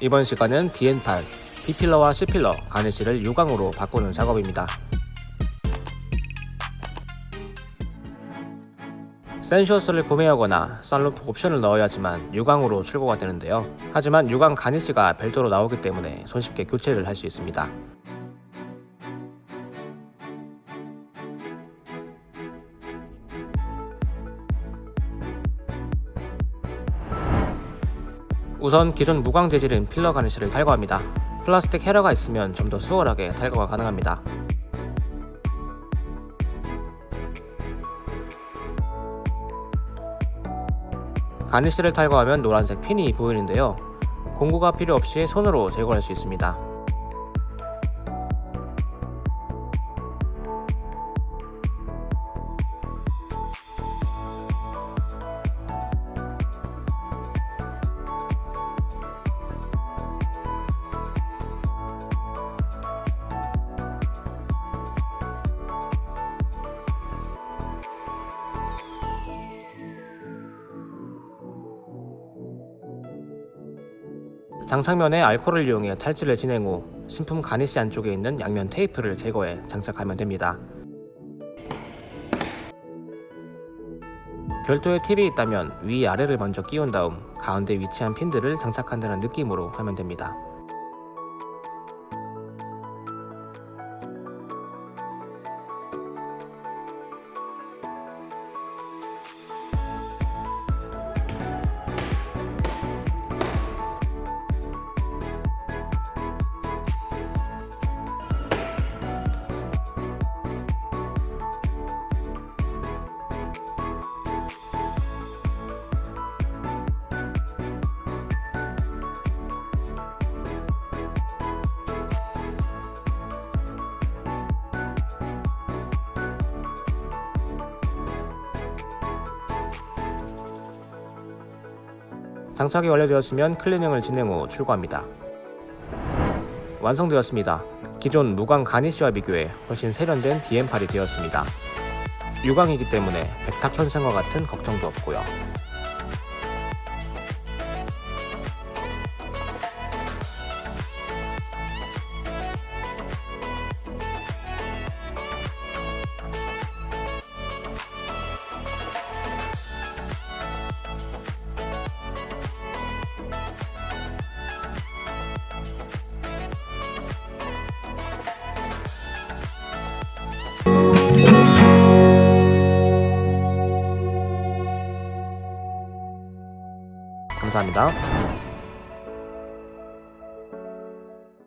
이번 시간은 DN8, B필러와 C필러, 가네시를 유광으로 바꾸는 작업입니다. 센슈어스를 구매하거나 썬루프 옵션을 넣어야지만 유광으로 출고가 되는데요. 하지만 유광 가니시가 별도로 나오기 때문에 손쉽게 교체를 할 수 있습니다. 우선 기존 무광 재질인 필러 가니시를 탈거합니다. 플라스틱 헤러가 있으면 좀 더 수월하게 탈거가 가능합니다. 가니시를 탈거하면 노란색 핀이 보이는데요. 공구가 필요 없이 손으로 제거할 수 있습니다. 장착면에 알코올을 이용해 탈지를 진행 후 신품 가니시 안쪽에 있는 양면 테이프를 제거해 장착하면 됩니다. 별도의 팁이 있다면 위 아래를 먼저 끼운 다음 가운데 위치한 핀들을 장착한다는 느낌으로 하면 됩니다. 장착이 완료되었으면 클리닝을 진행 후 출고합니다. 완성되었습니다. 기존 무광 가니쉬와 비교해 훨씬 세련된 DM8이 되었습니다. 유광이기 때문에 백탁 현상과 같은 걱정도 없고요. 감사합니다.